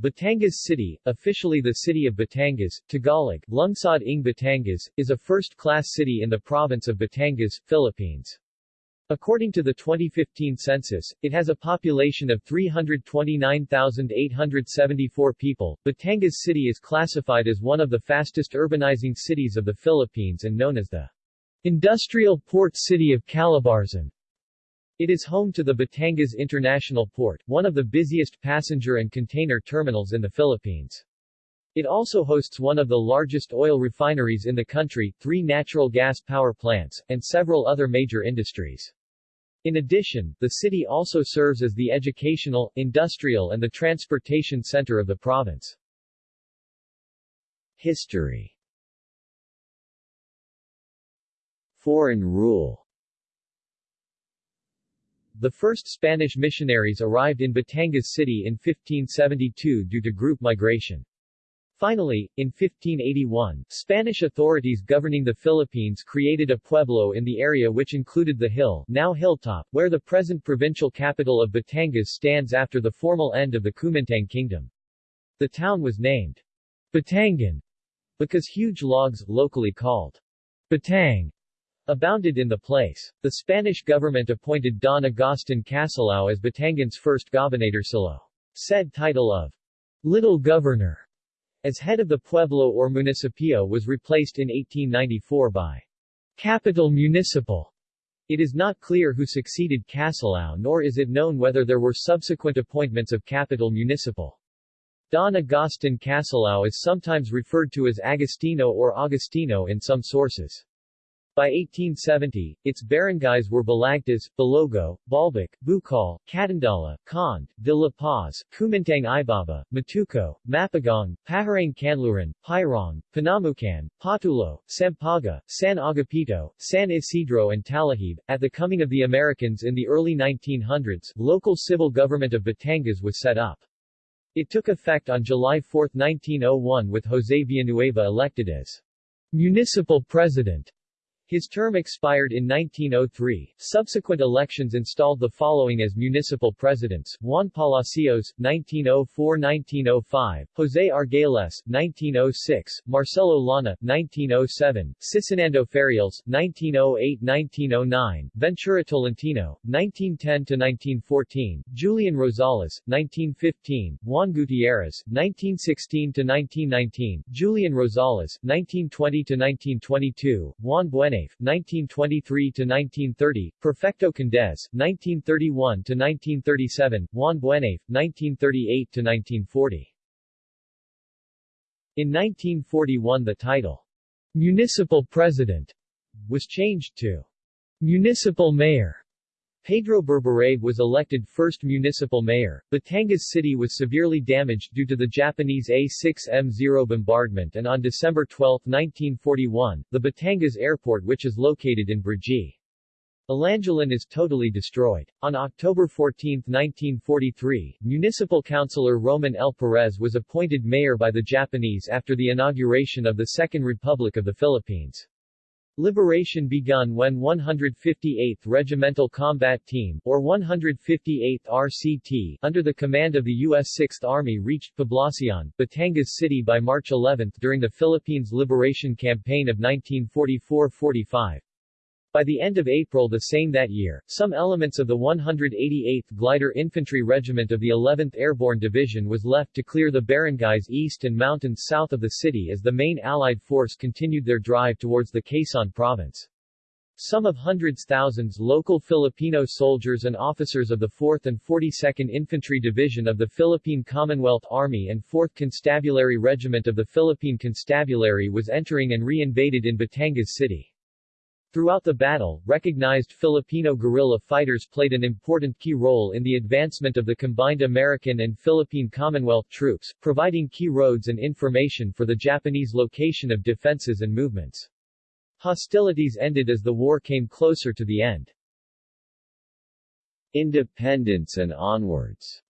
Batangas City, officially the city of Batangas, Tagalog, Lungsod ng Batangas, is a first-class city in the province of Batangas, Philippines. According to the 2015 census, it has a population of 329,874 people. Batangas City is classified as one of the fastest urbanizing cities of the Philippines and known as the industrial port city of Calabarzon. It is home to the Batangas International Port, one of the busiest passenger and container terminals in the Philippines. It also hosts one of the largest oil refineries in the country, three natural gas power plants, and several other major industries. In addition, the city also serves as the educational, industrial and the transportation center of the province. History Foreign rule the first Spanish missionaries arrived in Batangas City in 1572 due to group migration. Finally, in 1581, Spanish authorities governing the Philippines created a pueblo in the area which included the hill now hilltop, where the present provincial capital of Batangas stands after the formal end of the Kumintang Kingdom. The town was named Batangan because huge logs, locally called Batang, abounded in the place. The Spanish government appointed Don Agustin Casilao as Batangan's first gobernadorcillo. Said title of Little Governor as head of the pueblo or municipio was replaced in 1894 by Capitan Municipal. It is not clear who succeeded Casilao nor is it known whether there were subsequent appointments of Capitan Municipal. Don Agustin Casilao is sometimes referred to as Agostino or Augustino in some sources. By 1870, its barangays were Balagtas, Balogo, Balbac, Bukal, Catandala, Cond, De La Paz, Kumintang Ibaba, Matuco, Mapagong, Paharang Canluran, Pairong, Panamucan, Patulo, Sampaga, San Agapito, San Isidro and Talahib. At the coming of the Americans in the early 1900s, local civil government of Batangas was set up. It took effect on July 4, 1901 with José Villanueva elected as municipal president. His term expired in 1903. Subsequent elections installed the following as municipal presidents: Juan Palacios, 1904-1905; José Argüelles, 1906; Marcelo Lana, 1907; Cicinando Ferials, 1908-1909; Ventura Tolentino, 1910-1914; Julian Rosales, 1915; Juan Gutierrez, 1916-1919; Julian Rosales, 1920-1922; Juan Bueno 1923–1930, Perfecto Condés, 1931–1937, Juan Buenave, 1938–1940. In 1941 the title, Municipal President, was changed to Municipal Mayor. Pedro Berberabe was elected first municipal mayor. Batangas City was severely damaged due to the Japanese A-6M0 bombardment and on December 12, 1941, the Batangas Airport which is located in Brgy. Alangilan is totally destroyed. On October 14, 1943, Municipal Councilor Roman L. Perez was appointed mayor by the Japanese after the inauguration of the Second Republic of the Philippines. Liberation begun when 158th Regimental Combat Team, or 158th RCT, under the command of the U.S. 6th Army reached Poblacion, Batangas City by March 11 during the Philippines Liberation Campaign of 1944-45. By the end of April the same that year, some elements of the 188th Glider Infantry Regiment of the 11th Airborne Division was left to clear the barangays east and mountains south of the city as the main Allied force continued their drive towards the Quezon province. Some of hundreds thousands local Filipino soldiers and officers of the 4th and 42nd Infantry Division of the Philippine Commonwealth Army and 4th Constabulary Regiment of the Philippine Constabulary was entering and re-invaded in Batangas City. Throughout the battle, recognized Filipino guerrilla fighters played an important key role in the advancement of the combined American and Philippine Commonwealth troops, providing key roads and information for the Japanese location of defenses and movements. Hostilities ended as the war came closer to the end. Independence and onwards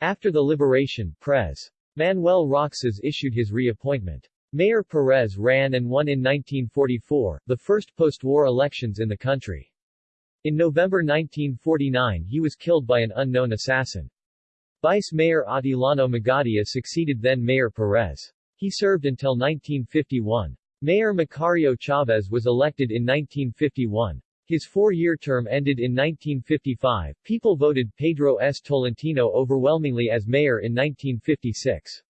After the liberation, Pres. Manuel Roxas issued his reappointment. Mayor Perez ran and won in 1944, the first post-war elections in the country. In November 1949 he was killed by an unknown assassin. Vice Mayor Atilano Magadia succeeded then Mayor Perez. He served until 1951. Mayor Macario Chavez was elected in 1951. His four-year term ended in 1955. People voted Pedro S. Tolentino overwhelmingly as mayor in 1956.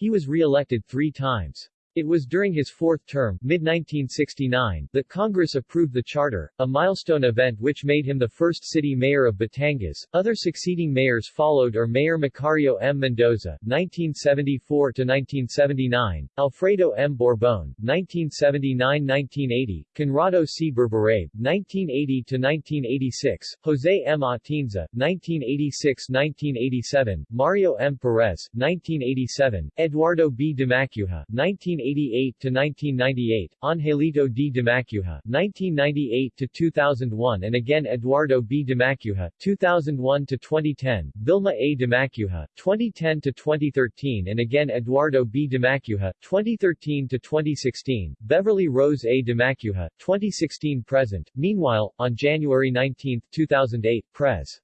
He was re-elected three times. It was during his fourth term, mid-1969, that Congress approved the charter, a milestone event which made him the first city mayor of Batangas. Other succeeding mayors followed are Mayor Macario M. Mendoza, 1974-1979, Alfredo M. Borbon, 1979-1980, Conrado C. Berberabe, 1980-1986, Jose M. Atienza, 1986-1987, Mario M. Perez, 1987, Eduardo B. Dimacuha, 19 1988 to 1998, Angelito D. Dimacuha, 1998 to 2001 and again Eduardo B. Dimacuha, 2001 to 2010, Vilma A. Dimacuha, 2010 to 2013 and again Eduardo B. Dimacuha, 2013 to 2016, Beverly Rose A. Dimacuha, 2016 present. Meanwhile, on January 19, 2008, Pres.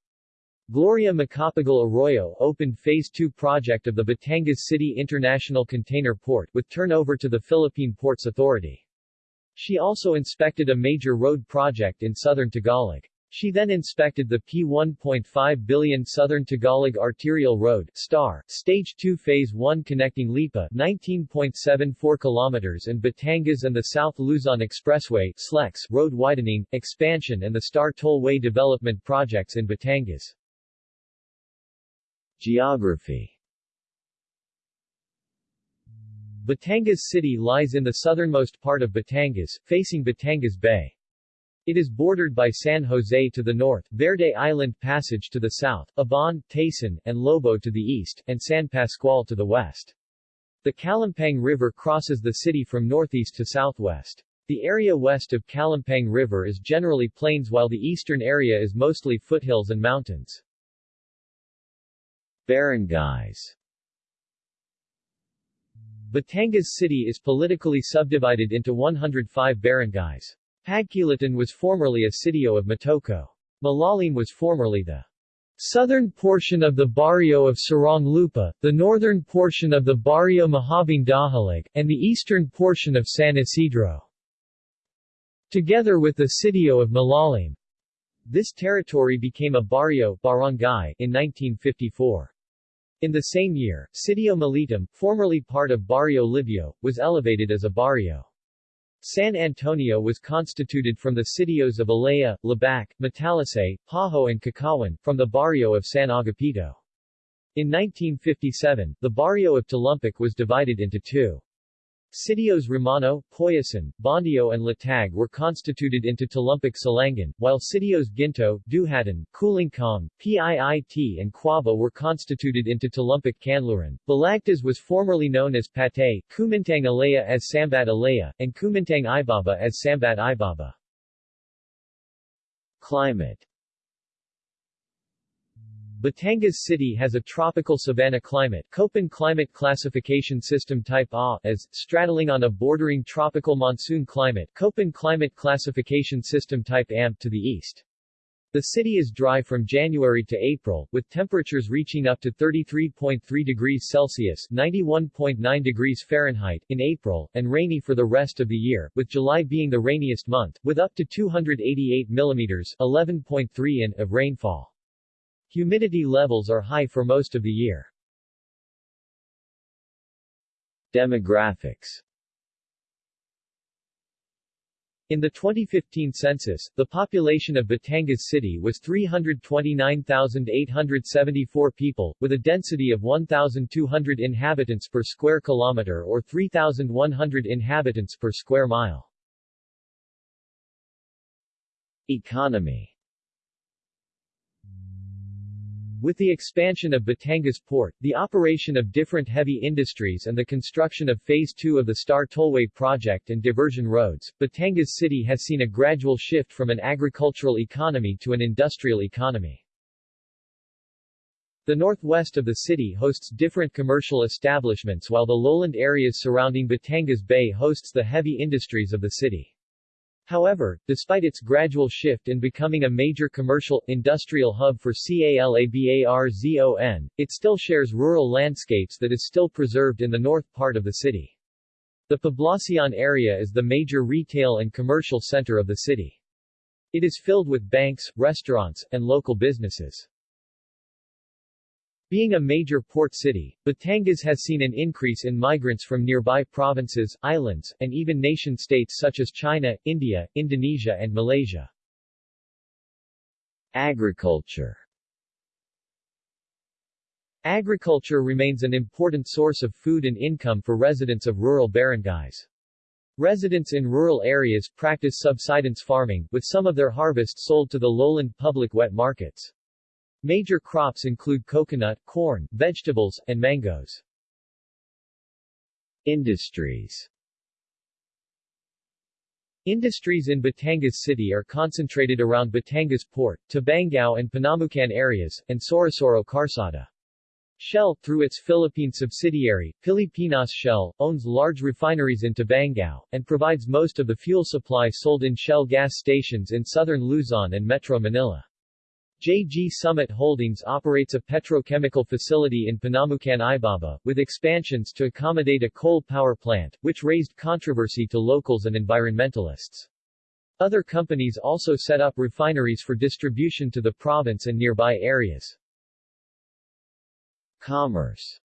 Gloria Macapagal Arroyo opened Phase 2 project of the Batangas City International Container Port, with turnover to the Philippine Ports Authority. She also inspected a major road project in southern Tagalog. She then inspected the P1.5 billion Southern Tagalog Arterial Road STAR, Stage 2 Phase 1 connecting Lipa 19.74 kilometers and Batangas and the South Luzon Expressway SLEX road widening, expansion and the STAR Tollway development projects in Batangas. Geography Batangas City lies in the southernmost part of Batangas, facing Batangas Bay. It is bordered by San Jose to the north, Verde Island Passage to the south, Abon, Taysan, and Lobo to the east, and San Pascual to the west. The Calumpang River crosses the city from northeast to southwest. The area west of Calumpang River is generally plains while the eastern area is mostly foothills and mountains. Barangays Batangas City is politically subdivided into 105 barangays. Pagkilitan was formerly a sitio of Matoko. Malalim was formerly the southern portion of the barrio of Sirang Lupa, the northern portion of the barrio Mahabang Dahilig, and the eastern portion of San Isidro. Together with the sitio of Malalim. This territory became a barrio barangay in 1954. In the same year, Sitio Militum, formerly part of Barrio Libio, was elevated as a barrio. San Antonio was constituted from the sitios of Alea, Labac, Matalisay, Pajo and Cacawan, from the barrio of San Agapito. In 1957, the barrio of Talumpic was divided into two. Sitios Romano, Poyasan, Bondio and Latag were constituted into Talumpic Salangan, while Sitios Ginto, Duhatan, Kulingkong, Piit and Quava were constituted into Talumpic Canluran. Balagtas was formerly known as Patay, Kumintang Alea as Sambat Alea, and Kumintang Ibaba as Sambat Ibaba. Climate Batangas City has a tropical savanna climate Köppen climate classification system type A, as, straddling on a bordering tropical monsoon climate Köppen climate classification system type AM to the east. The city is dry from January to April, with temperatures reaching up to 33.3 degrees Celsius 91.9 degrees Fahrenheit in April, and rainy for the rest of the year, with July being the rainiest month, with up to 288 millimeters 11.3 in of rainfall. Humidity levels are high for most of the year. Demographics in the 2015 census, the population of Batangas City was 329,874 people, with a density of 1,200 inhabitants per square kilometer or 3,100 inhabitants per square mile. Economy with the expansion of Batangas Port, the operation of different heavy industries and the construction of Phase 2 of the Star Tollway project and diversion roads, Batangas City has seen a gradual shift from an agricultural economy to an industrial economy. The northwest of the city hosts different commercial establishments while the lowland areas surrounding Batangas Bay hosts the heavy industries of the city. However, despite its gradual shift in becoming a major commercial, industrial hub for CALABARZON, it still shares rural landscapes that is still preserved in the north part of the city. The Poblacion area is the major retail and commercial center of the city. It is filled with banks, restaurants, and local businesses. Being a major port city, Batangas has seen an increase in migrants from nearby provinces, islands, and even nation-states such as China, India, Indonesia and Malaysia. Agriculture Agriculture remains an important source of food and income for residents of rural barangays. Residents in rural areas practice subsistence farming, with some of their harvest sold to the lowland public wet markets. Major crops include coconut, corn, vegetables, and mangoes. Industries Industries in Batangas City are concentrated around Batangas Port, Tabangao and Pinamucan areas, and Sorosoro Carsada. Shell, through its Philippine subsidiary, Pilipinas Shell, owns large refineries in Tabangao, and provides most of the fuel supply sold in Shell gas stations in southern Luzon and Metro Manila. JG Summit Holdings operates a petrochemical facility in Pinamucan Ibaba, with expansions to accommodate a coal power plant, which raised controversy to locals and environmentalists. Other companies also set up refineries for distribution to the province and nearby areas. Commerce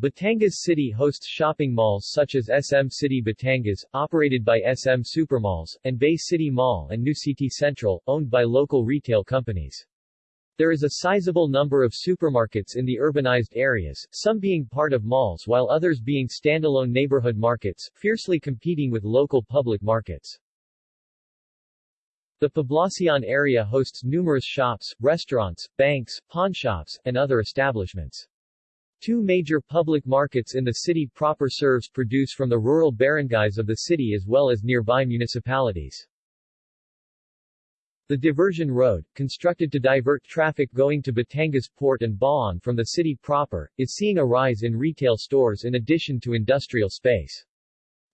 Batangas City hosts shopping malls such as SM City Batangas, operated by SM Supermalls, and Bay City Mall and New City Central, owned by local retail companies. There is a sizable number of supermarkets in the urbanized areas, some being part of malls while others being standalone neighborhood markets, fiercely competing with local public markets. The Poblacion area hosts numerous shops, restaurants, banks, pawnshops, and other establishments. Two major public markets in the city proper serves produce from the rural barangays of the city as well as nearby municipalities. The diversion road, constructed to divert traffic going to Batangas Port and Baon from the city proper, is seeing a rise in retail stores in addition to industrial space.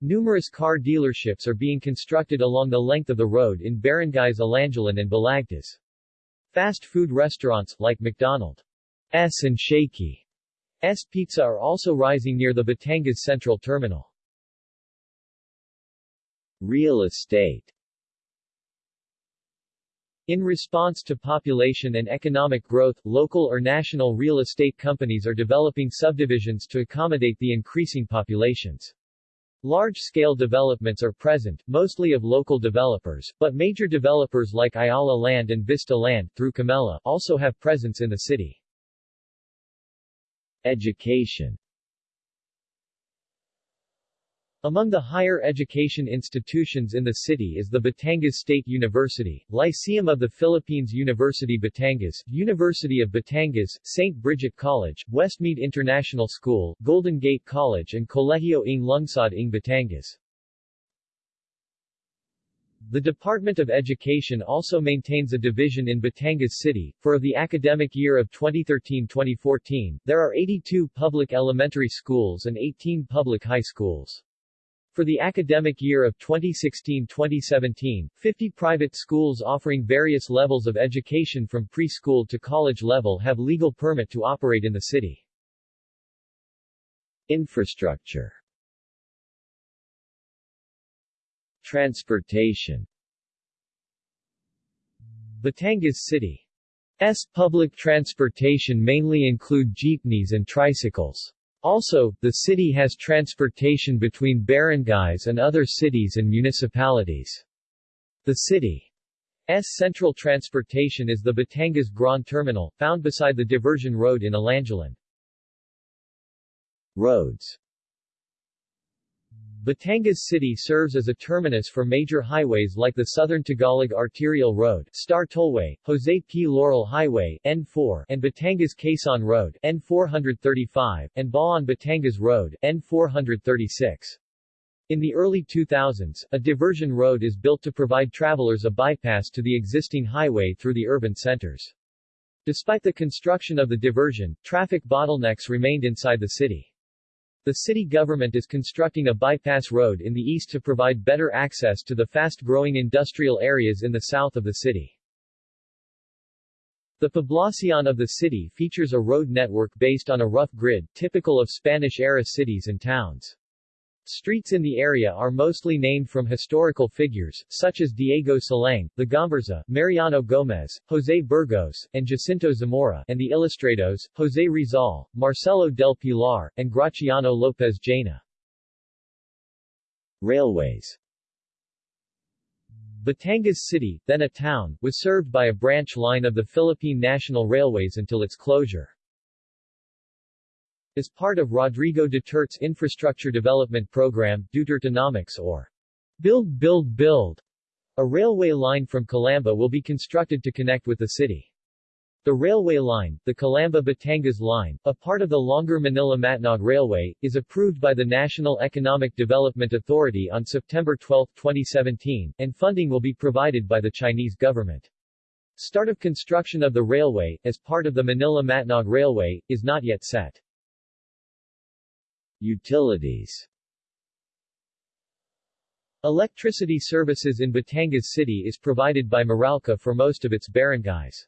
Numerous car dealerships are being constructed along the length of the road in barangays Alangilan and Balagtas. Fast food restaurants, like McDonald's and Shakey S Pizza are also rising near the Batangas Central Terminal. Real estate in response to population and economic growth, local or national real estate companies are developing subdivisions to accommodate the increasing populations. Large-scale developments are present, mostly of local developers, but major developers like Ayala Land and Vista Land, through Camella, also have presence in the city. Education among the higher education institutions in the city is the Batangas State University, Lyceum of the Philippines University Batangas, University of Batangas, St. Bridget College, Westmead International School, Golden Gate College and Colegio ng Lungsod ng Batangas. The Department of Education also maintains a division in Batangas City. For the academic year of 2013-2014, there are 82 public elementary schools and 18 public high schools. For the academic year of 2016-2017, 50 private schools offering various levels of education from preschool to college level have legal permit to operate in the city. Infrastructure Transportation Batangas City's public transportation mainly include jeepneys and tricycles. Also, the city has transportation between barangays and other cities and municipalities. The city's central transportation is the Batangas Grand Terminal, found beside the diversion road in Alangilan. Roads Batangas City serves as a terminus for major highways like the Southern Tagalog Arterial Road, Star Tollway, Jose P. Laurel Highway, N4, and Batangas-Quezon Road, N435, and Baon-Batangas Road, N436. In the early 2000s, a diversion road is built to provide travelers a bypass to the existing highway through the urban centers. Despite the construction of the diversion, traffic bottlenecks remained inside the city. The city government is constructing a bypass road in the east to provide better access to the fast-growing industrial areas in the south of the city. The poblacion of the city features a road network based on a rough grid, typical of Spanish-era cities and towns. Streets in the area are mostly named from historical figures, such as Diego Silang, the Gomburza, Mariano Gomez, José Burgos, and Jacinto Zamora, and the Ilustrados, José Rizal, Marcelo del Pilar, and Graciano López Jaena. Railways Batangas City, then a town, was served by a branch line of the Philippine National Railways until its closure. As part of Rodrigo Duterte's infrastructure development program, Dutertenomics or Build Build Build, a railway line from Calamba will be constructed to connect with the city. The railway line, the Calamba-Batangas line, a part of the longer Manila-Matnog Railway, is approved by the National Economic Development Authority on September 12, 2017, and funding will be provided by the Chinese government. Start of construction of the railway, as part of the Manila-Matnog Railway, is not yet set. Utilities Electricity services in Batangas City is provided by Meralco for most of its barangays.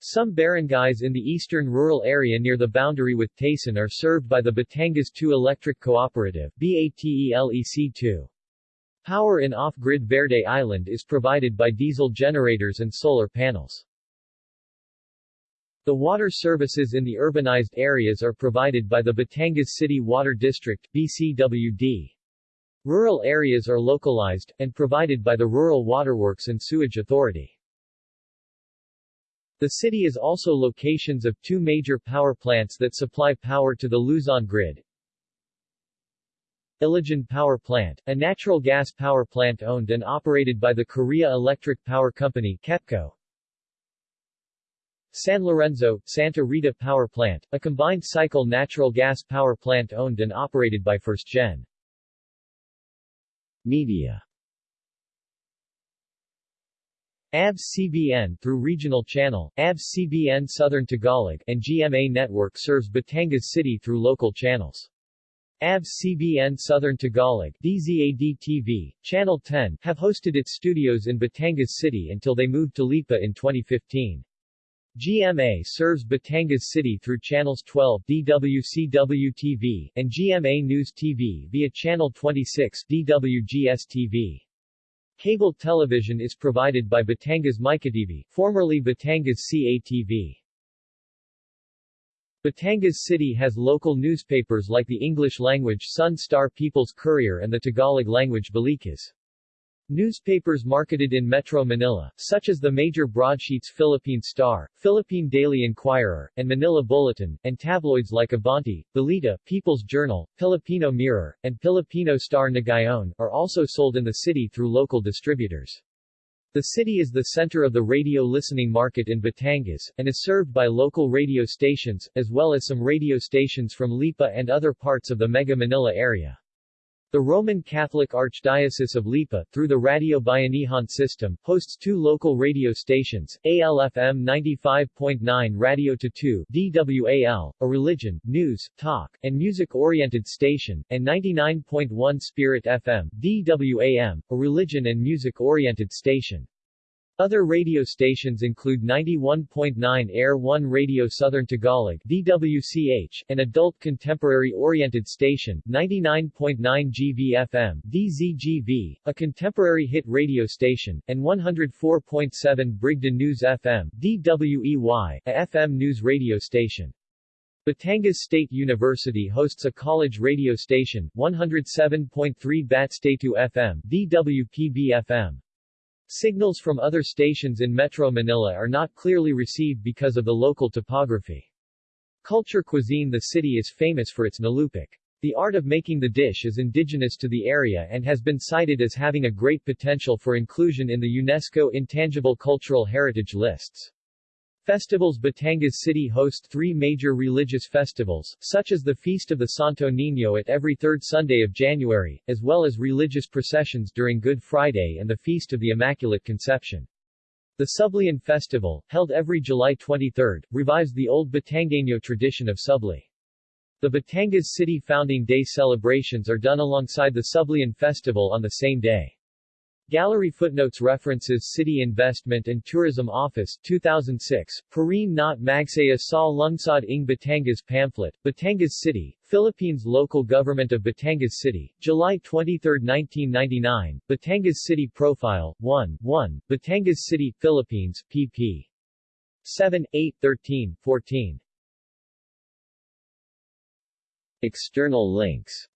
Some barangays in the eastern rural area near the boundary with Taysan are served by the Batangas 2 Electric Cooperative BATELEC2. Power in off-grid Verde Island is provided by diesel generators and solar panels. The water services in the urbanized areas are provided by the Batangas City Water District BCWD. Rural areas are localized, and provided by the Rural Waterworks and Sewage Authority. The city is also locations of two major power plants that supply power to the Luzon grid. Ilijan Power Plant, a natural gas power plant owned and operated by the Korea Electric Power Company KEPCO, San Lorenzo, Santa Rita Power Plant, a combined cycle natural gas power plant owned and operated by FirstGen. Media ABS-CBN through regional channel, ABS-CBN Southern Tagalog, and GMA Network serves Batangas City through local channels. ABS-CBN Southern Tagalog DZAD-TV, Channel 10, have hosted its studios in Batangas City until they moved to Lipa in 2015. GMA serves Batangas City through channels 12 DWCW-TV and GMA News TV via channel 26 DWGS-TV. Cable television is provided by Batangas MykaTV, formerly Batangas CATV. Batangas City has local newspapers like the English-language Sun Star People's Courier and the Tagalog-language Balikas. Newspapers marketed in Metro Manila, such as the major broadsheets Philippine Star, Philippine Daily Inquirer, and Manila Bulletin, and tabloids like Abante, Balita, People's Journal, Filipino Mirror, and Filipino Star Ngayon, are also sold in the city through local distributors. The city is the center of the radio listening market in Batangas, and is served by local radio stations, as well as some radio stations from Lipa and other parts of the Mega Manila area. The Roman Catholic Archdiocese of Lipa, through the Radio Bayanihan system, hosts two local radio stations, ALFM 95.9 Radyo Totoo DWAL, a religion, news, talk, and music-oriented station, and 99.1 Spirit FM DWAM, a religion and music-oriented station. Other radio stations include 91.9 Air 1 Radio Southern Tagalog DWCH, an adult contemporary-oriented station, 99.9 GVFM DZGV, a contemporary hit radio station, and 104.7 Brigada News FM DWEY, a FM news radio station. Batangas State University hosts a college radio station, 107.3 Batstatu FM DWPB-FM. Signals from other stations in Metro Manila are not clearly received because of the local topography. Culture cuisine The city is famous for its nalupik. The art of making the dish is indigenous to the area and has been cited as having a great potential for inclusion in the UNESCO Intangible Cultural Heritage lists. Festivals Batangas City hosts three major religious festivals, such as the Feast of the Santo Niño at every third Sunday of January, as well as religious processions during Good Friday and the Feast of the Immaculate Conception. The Sublian Festival, held every July 23, revives the old Batangueño tradition of Subli. The Batangas City Founding Day celebrations are done alongside the Sublian Festival on the same day. Gallery footnotes references City Investment and Tourism Office 2006, Parin not Magsaya sa Lungsod ng Batangas pamphlet, Batangas City, Philippines Local Government of Batangas City, July 23, 1999, Batangas City Profile, 1, 1, Batangas City, Philippines, pp. 7, 8, 13, 14. External links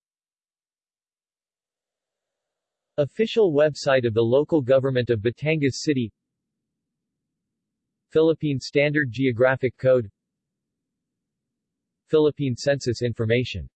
Official website of the local government of Batangas City. Philippine Standard Geographic Code. Philippine Census Information